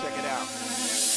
Check it out.